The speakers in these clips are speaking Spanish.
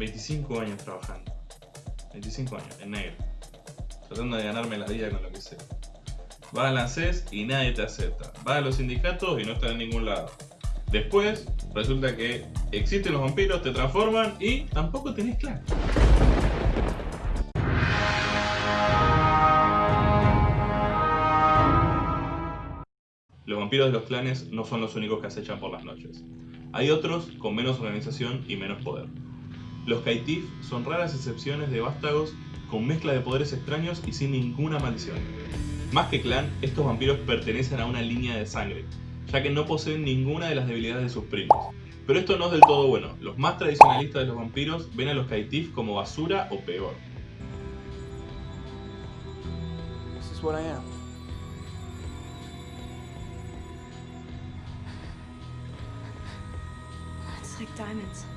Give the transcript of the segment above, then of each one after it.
25 años trabajando. 25 años, en negro. Tratando de ganarme la vida con lo que sea. Vas a la CES y nadie te acepta. Vas a los sindicatos y no estás en ningún lado. Después, resulta que existen los vampiros, te transforman y tampoco tenés clan. Los vampiros de los clanes no son los únicos que acechan por las noches. Hay otros con menos organización y menos poder. Los Kaitif son raras excepciones de vástagos con mezcla de poderes extraños y sin ninguna maldición. Más que clan, estos vampiros pertenecen a una línea de sangre, ya que no poseen ninguna de las debilidades de sus primos. Pero esto no es del todo bueno, los más tradicionalistas de los vampiros ven a los Kaitif como basura o peor. This is what I am. It's like diamonds.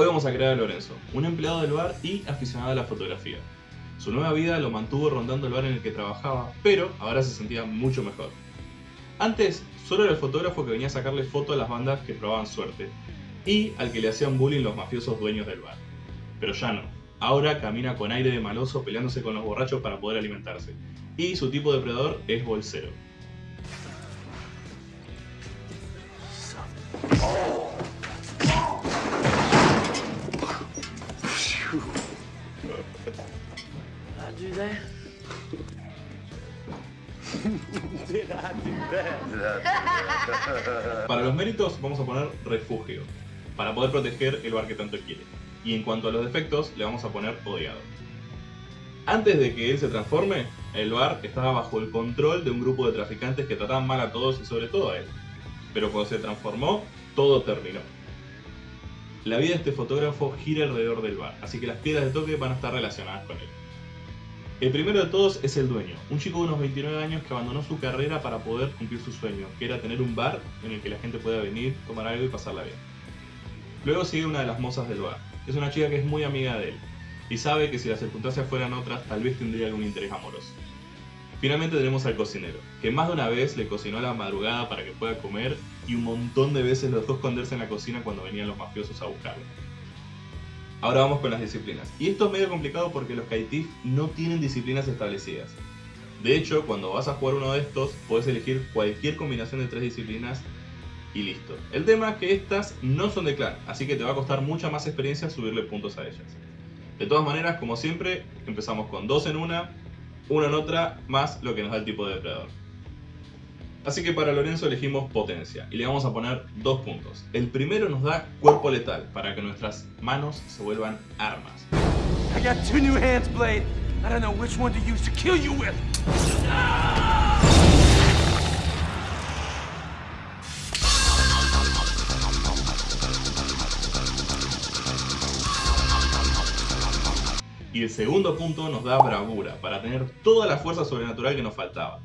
Hoy vamos a crear a Lorenzo, un empleado del bar y aficionado a la fotografía. Su nueva vida lo mantuvo rondando el bar en el que trabajaba, pero ahora se sentía mucho mejor. Antes, solo era el fotógrafo que venía a sacarle fotos a las bandas que probaban suerte, y al que le hacían bullying los mafiosos dueños del bar. Pero ya no. Ahora camina con aire de maloso peleándose con los borrachos para poder alimentarse. Y su tipo de depredador es bolsero. Para los méritos vamos a poner refugio, para poder proteger el bar que tanto quiere. Y en cuanto a los defectos, le vamos a poner odiado. Antes de que él se transforme, el bar estaba bajo el control de un grupo de traficantes que trataban mal a todos y sobre todo a él. Pero cuando se transformó, todo terminó. La vida de este fotógrafo gira alrededor del bar, así que las piedras de toque van a estar relacionadas con él. El primero de todos es el dueño, un chico de unos 29 años que abandonó su carrera para poder cumplir su sueño, que era tener un bar en el que la gente pueda venir, tomar algo y pasarla bien. Luego sigue una de las mozas del bar, es una chica que es muy amiga de él, y sabe que si las circunstancias fueran otras, tal vez tendría algún interés amoroso. Finalmente tenemos al cocinero, que más de una vez le cocinó a la madrugada para que pueda comer y un montón de veces los dejó esconderse en la cocina cuando venían los mafiosos a buscarlo. Ahora vamos con las disciplinas. Y esto es medio complicado porque los Kaitif no tienen disciplinas establecidas. De hecho, cuando vas a jugar uno de estos, puedes elegir cualquier combinación de tres disciplinas y listo. El tema es que estas no son de clan, así que te va a costar mucha más experiencia subirle puntos a ellas. De todas maneras, como siempre, empezamos con dos en una, una en otra, más lo que nos da el tipo de depredador. Así que para Lorenzo elegimos potencia y le vamos a poner dos puntos. El primero nos da cuerpo letal para que nuestras manos se vuelvan armas. I got two new hands, Blade. I don't know which one to use to kill you with. Y el segundo punto nos da bravura para tener toda la fuerza sobrenatural que nos faltaba.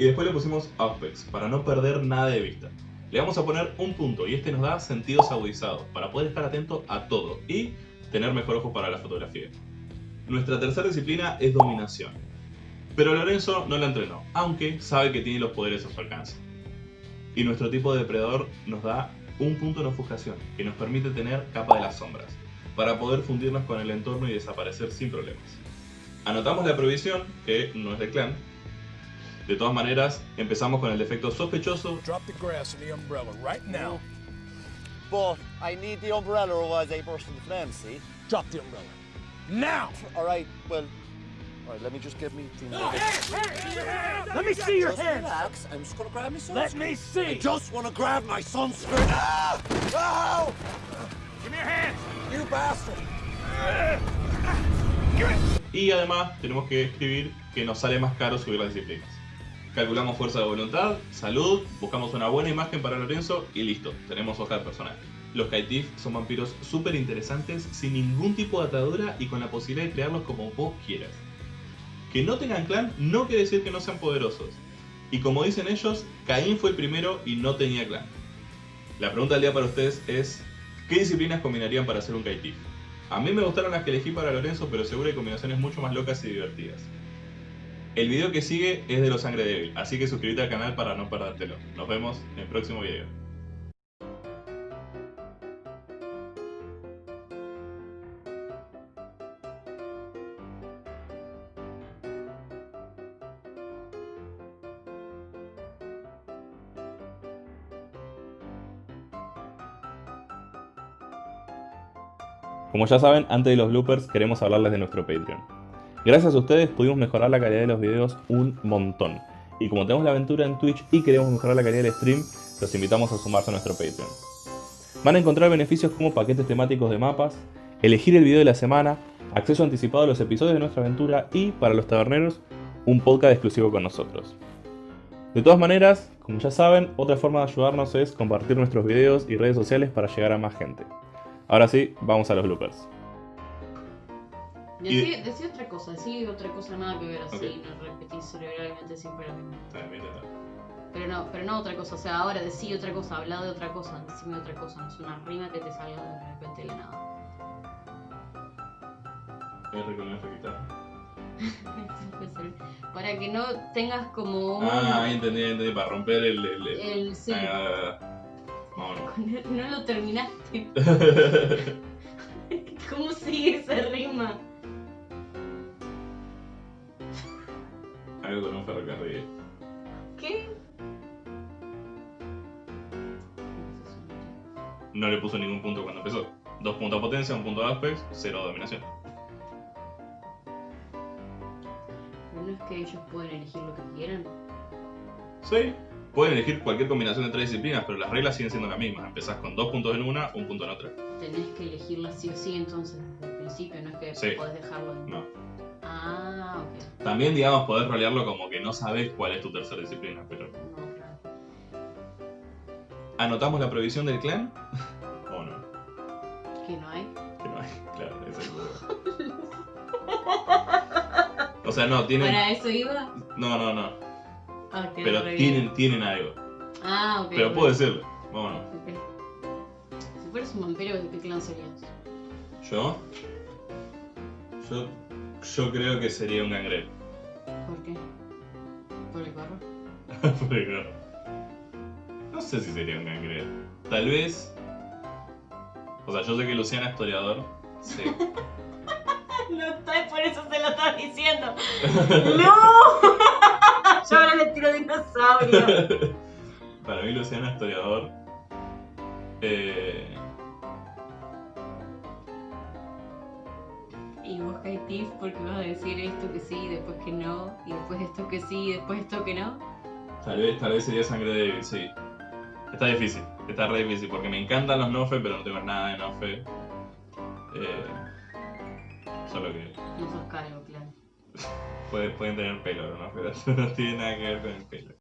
Y después le pusimos Auspex para no perder nada de vista. Le vamos a poner un punto y este nos da sentidos agudizados para poder estar atento a todo y tener mejor ojo para la fotografía. Nuestra tercera disciplina es dominación. Pero Lorenzo no la entrenó, aunque sabe que tiene los poderes a su alcance. Y nuestro tipo de depredador nos da un punto en ofuscación, que nos permite tener capa de las sombras, para poder fundirnos con el entorno y desaparecer sin problemas. Anotamos la prohibición, que no es de clan. De todas maneras, empezamos con el defecto sospechoso Drop the grass and the umbrella right now. But I need the umbrella otherwise I burst into flames, see? Drop the umbrella. Now! Alright, well, alright, let me just get me thing Let me see your Just hands! relax, I'm just gonna grab my son's Let me see! I just wanna grab my skirt. Ah! Ow! Give me your hands! You bastard! y además tenemos que escribir que nos sale más caro subir las disciplinas. Calculamos fuerza de voluntad, salud, buscamos una buena imagen para Lorenzo y listo, tenemos hoja de personaje. Los Kaitif son vampiros súper interesantes, sin ningún tipo de atadura y con la posibilidad de crearlos como vos quieras. Que no tengan clan no quiere decir que no sean poderosos. Y como dicen ellos, Caín fue el primero y no tenía clan. La pregunta del día para ustedes es, ¿qué disciplinas combinarían para hacer un Kaitif? A mí me gustaron las que elegí para Lorenzo, pero seguro hay combinaciones mucho más locas y divertidas. El video que sigue es de los Sangre Débil, así que suscríbete al canal para no perdértelo. Nos vemos en el próximo video. Como ya saben, antes de los bloopers queremos hablarles de nuestro Patreon. Gracias a ustedes pudimos mejorar la calidad de los videos un montón. Y como tenemos la aventura en Twitch y queremos mejorar la calidad del stream, los invitamos a sumarse a nuestro Patreon. Van a encontrar beneficios como paquetes temáticos de mapas, elegir el video de la semana, acceso anticipado a los episodios de nuestra aventura y, para los taberneros, un podcast exclusivo con nosotros. De todas maneras, como ya saben, otra forma de ayudarnos es compartir nuestros videos y redes sociales para llegar a más gente. Ahora sí, vamos a los bloopers. Y- Decí, otra cosa, decí otra cosa nada que ver así, Ok. no repetís cerebralmente siempre lo mismo. Pero no, pero no otra cosa, o sea, ahora decí otra cosa, habla de otra cosa, decime otra cosa, no es una rima que te salga de repente de la nada. Puede ser. Para que no tengas como un... Ah, entendí, entendí, para romper el... el, el- el sí, Ah, vámonos. no lo terminaste. ¿Cómo sigue esa rima? Algo con un ferrocarril. ¿Qué? No le puso ningún punto cuando empezó. Dos puntos a potencia, un punto a aspects, cero a dominación. Pero no es que ellos pueden elegir lo que quieran. Sí. Pueden elegir cualquier combinación de tres disciplinas, pero las reglas siguen siendo las mismas. Empezás con dos puntos en una, un punto en otra. Tenés que elegirla sí o sí entonces desde el principio, no es que Sí. podés dejarlo en... No. Ah, ok. También, digamos, podés rolearlo como que no sabes cuál es tu tercera disciplina, pero... No, claro. ¿Anotamos la provisión del clan? ¿O no? Que no hay. Que no hay. Claro, ese es el problema. O sea, no, tienen... ¿Para eso iba? No, no, no. Ah, quedó Pero re bien. tienen, tienen algo. Ah, ok. Pero puedo decirlo. Vámonos. Si fueras un vampiro, ¿de qué clan serías? ¿Yo? Yo... Yo creo que sería un gangrel. ¿Por qué? ¿Por el gorro? Pero no sé si sería un gangrel. Tal vez. O sea, yo sé que Luciana es historiador. Sí. No está, por eso se lo estás diciendo. ¡No! Yo ahora le tiro dinosaurio. Para mí Luciana es historiador. Eh, Y vos Tiff porque vas a decir esto que sí, después que no, y después esto que sí, y después esto que no. tal vez, tal vez sería sangre débil, sí. Está difícil, está re difícil, porque me encantan los Nofe, pero no tengo nada de Nofe. Eh, solo que No sos calvo, claro. puede- pueden tener pelo, ¿no? Pero no tiene nada que ver con el pelo.